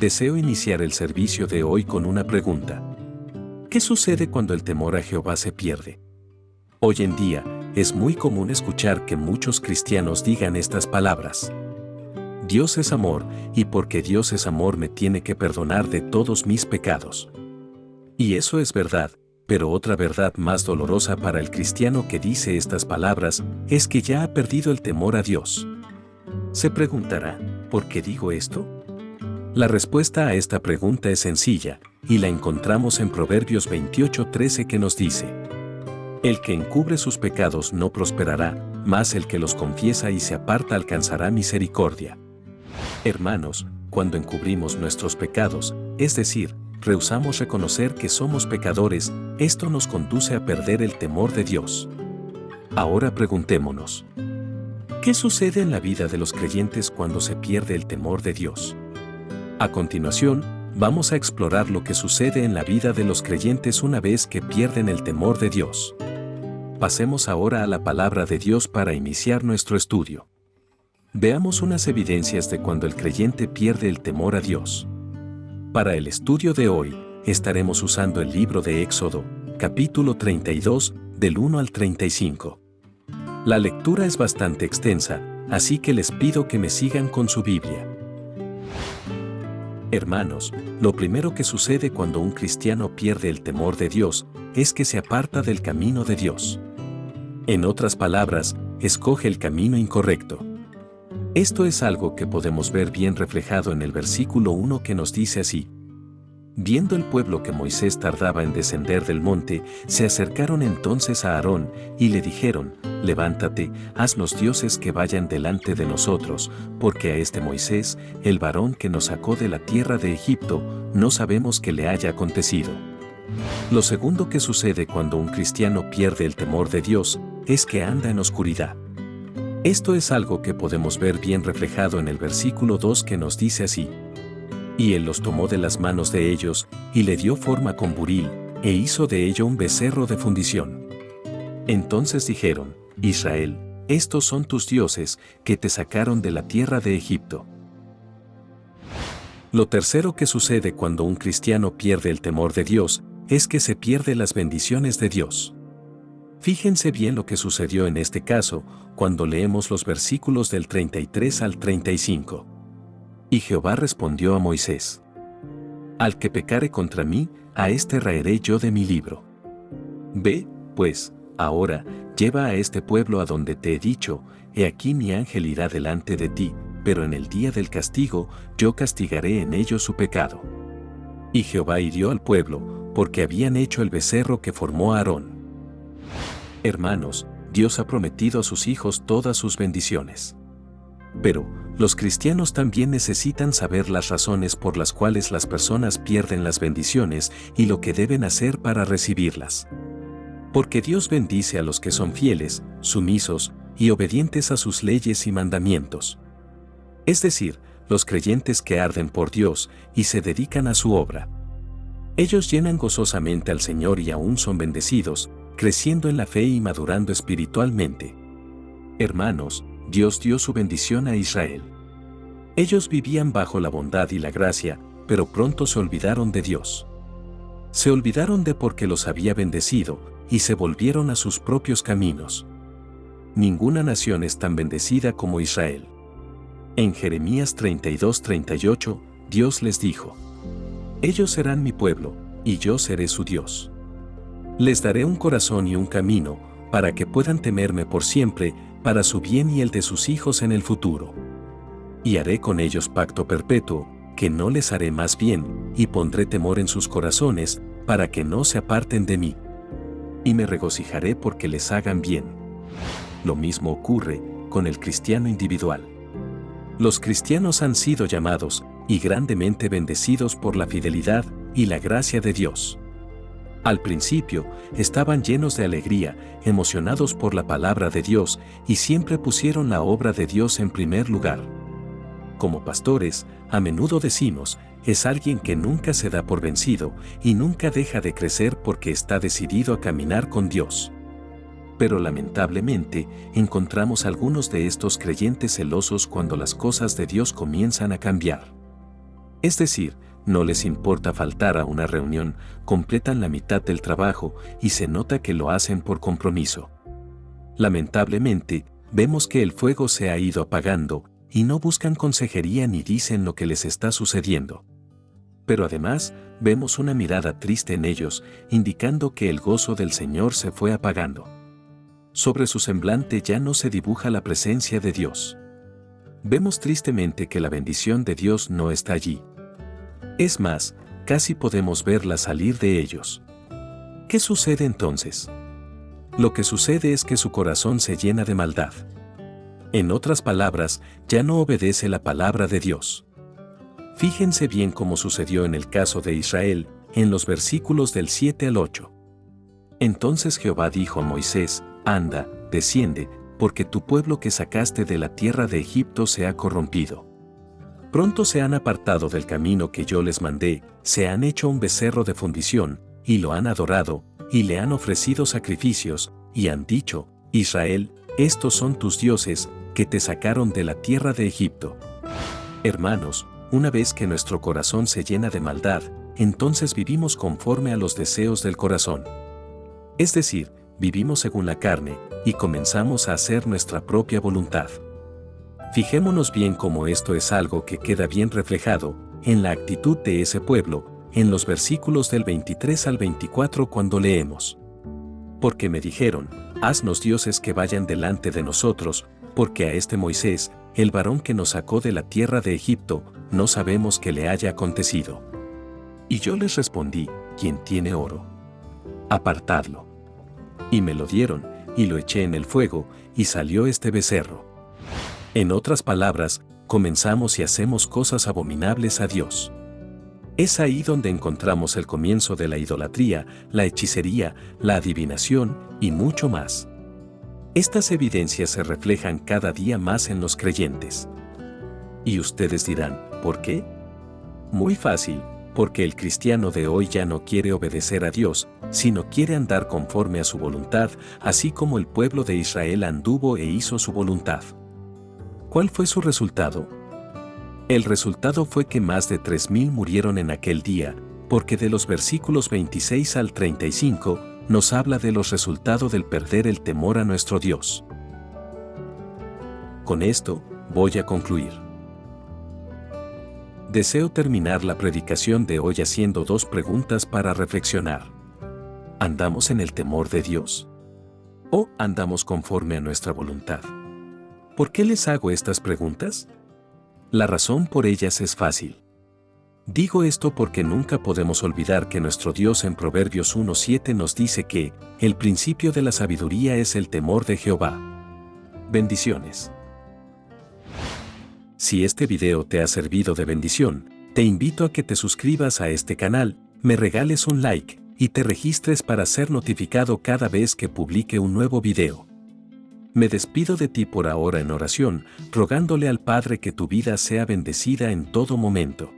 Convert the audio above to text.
deseo iniciar el servicio de hoy con una pregunta. ¿Qué sucede cuando el temor a Jehová se pierde? Hoy en día, es muy común escuchar que muchos cristianos digan estas palabras. Dios es amor, y porque Dios es amor me tiene que perdonar de todos mis pecados. Y eso es verdad, pero otra verdad más dolorosa para el cristiano que dice estas palabras es que ya ha perdido el temor a Dios. Se preguntará, ¿por qué digo esto? La respuesta a esta pregunta es sencilla, y la encontramos en Proverbios 28:13 que nos dice, El que encubre sus pecados no prosperará, mas el que los confiesa y se aparta alcanzará misericordia. Hermanos, cuando encubrimos nuestros pecados, es decir, rehusamos reconocer que somos pecadores, esto nos conduce a perder el temor de Dios. Ahora preguntémonos, ¿qué sucede en la vida de los creyentes cuando se pierde el temor de Dios? A continuación, vamos a explorar lo que sucede en la vida de los creyentes una vez que pierden el temor de Dios. Pasemos ahora a la palabra de Dios para iniciar nuestro estudio. Veamos unas evidencias de cuando el creyente pierde el temor a Dios. Para el estudio de hoy, estaremos usando el libro de Éxodo, capítulo 32, del 1 al 35. La lectura es bastante extensa, así que les pido que me sigan con su Biblia. Hermanos, lo primero que sucede cuando un cristiano pierde el temor de Dios es que se aparta del camino de Dios. En otras palabras, escoge el camino incorrecto. Esto es algo que podemos ver bien reflejado en el versículo 1 que nos dice así. Viendo el pueblo que Moisés tardaba en descender del monte, se acercaron entonces a Aarón y le dijeron, Levántate, haznos dioses que vayan delante de nosotros, porque a este Moisés, el varón que nos sacó de la tierra de Egipto, no sabemos qué le haya acontecido. Lo segundo que sucede cuando un cristiano pierde el temor de Dios, es que anda en oscuridad. Esto es algo que podemos ver bien reflejado en el versículo 2 que nos dice así, y él los tomó de las manos de ellos, y le dio forma con buril, e hizo de ello un becerro de fundición. Entonces dijeron, Israel, estos son tus dioses, que te sacaron de la tierra de Egipto. Lo tercero que sucede cuando un cristiano pierde el temor de Dios, es que se pierde las bendiciones de Dios. Fíjense bien lo que sucedió en este caso, cuando leemos los versículos del 33 al 35. Y Jehová respondió a Moisés, Al que pecare contra mí, a este raeré yo de mi libro. Ve, pues, ahora, lleva a este pueblo a donde te he dicho, he aquí mi ángel irá delante de ti, pero en el día del castigo yo castigaré en ellos su pecado. Y Jehová hirió al pueblo, porque habían hecho el becerro que formó Aarón. Hermanos, Dios ha prometido a sus hijos todas sus bendiciones. Pero, los cristianos también necesitan saber las razones por las cuales las personas pierden las bendiciones y lo que deben hacer para recibirlas. Porque Dios bendice a los que son fieles, sumisos y obedientes a sus leyes y mandamientos. Es decir, los creyentes que arden por Dios y se dedican a su obra. Ellos llenan gozosamente al Señor y aún son bendecidos, creciendo en la fe y madurando espiritualmente. Hermanos, Dios dio su bendición a Israel. Ellos vivían bajo la bondad y la gracia, pero pronto se olvidaron de Dios. Se olvidaron de porque los había bendecido, y se volvieron a sus propios caminos. Ninguna nación es tan bendecida como Israel. En Jeremías 32:38, Dios les dijo, Ellos serán mi pueblo, y yo seré su Dios. Les daré un corazón y un camino, para que puedan temerme por siempre, para su bien y el de sus hijos en el futuro. Y haré con ellos pacto perpetuo, que no les haré más bien, y pondré temor en sus corazones, para que no se aparten de mí. Y me regocijaré porque les hagan bien. Lo mismo ocurre con el cristiano individual. Los cristianos han sido llamados y grandemente bendecidos por la fidelidad y la gracia de Dios. Al principio, estaban llenos de alegría, emocionados por la palabra de Dios y siempre pusieron la obra de Dios en primer lugar. Como pastores, a menudo decimos, es alguien que nunca se da por vencido y nunca deja de crecer porque está decidido a caminar con Dios. Pero lamentablemente, encontramos algunos de estos creyentes celosos cuando las cosas de Dios comienzan a cambiar. Es decir, no les importa faltar a una reunión, completan la mitad del trabajo y se nota que lo hacen por compromiso. Lamentablemente, vemos que el fuego se ha ido apagando y no buscan consejería ni dicen lo que les está sucediendo. Pero además, vemos una mirada triste en ellos, indicando que el gozo del Señor se fue apagando. Sobre su semblante ya no se dibuja la presencia de Dios. Vemos tristemente que la bendición de Dios no está allí. Es más, casi podemos verla salir de ellos. ¿Qué sucede entonces? Lo que sucede es que su corazón se llena de maldad. En otras palabras, ya no obedece la palabra de Dios. Fíjense bien cómo sucedió en el caso de Israel, en los versículos del 7 al 8. Entonces Jehová dijo a Moisés, Anda, desciende, porque tu pueblo que sacaste de la tierra de Egipto se ha corrompido. Pronto se han apartado del camino que yo les mandé, se han hecho un becerro de fundición, y lo han adorado, y le han ofrecido sacrificios, y han dicho, Israel, estos son tus dioses, que te sacaron de la tierra de Egipto. Hermanos, una vez que nuestro corazón se llena de maldad, entonces vivimos conforme a los deseos del corazón. Es decir, vivimos según la carne, y comenzamos a hacer nuestra propia voluntad. Fijémonos bien cómo esto es algo que queda bien reflejado en la actitud de ese pueblo, en los versículos del 23 al 24 cuando leemos. Porque me dijeron, haznos dioses que vayan delante de nosotros, porque a este Moisés, el varón que nos sacó de la tierra de Egipto, no sabemos qué le haya acontecido. Y yo les respondí, ¿quién tiene oro? Apartadlo. Y me lo dieron, y lo eché en el fuego, y salió este becerro. En otras palabras, comenzamos y hacemos cosas abominables a Dios. Es ahí donde encontramos el comienzo de la idolatría, la hechicería, la adivinación y mucho más. Estas evidencias se reflejan cada día más en los creyentes. Y ustedes dirán, ¿por qué? Muy fácil, porque el cristiano de hoy ya no quiere obedecer a Dios, sino quiere andar conforme a su voluntad, así como el pueblo de Israel anduvo e hizo su voluntad. ¿Cuál fue su resultado? El resultado fue que más de 3.000 murieron en aquel día, porque de los versículos 26 al 35 nos habla de los resultados del perder el temor a nuestro Dios. Con esto, voy a concluir. Deseo terminar la predicación de hoy haciendo dos preguntas para reflexionar. ¿Andamos en el temor de Dios? ¿O andamos conforme a nuestra voluntad? ¿Por qué les hago estas preguntas? La razón por ellas es fácil. Digo esto porque nunca podemos olvidar que nuestro Dios en Proverbios 1.7 nos dice que el principio de la sabiduría es el temor de Jehová. Bendiciones. Si este video te ha servido de bendición, te invito a que te suscribas a este canal, me regales un like y te registres para ser notificado cada vez que publique un nuevo video. Me despido de ti por ahora en oración, rogándole al Padre que tu vida sea bendecida en todo momento.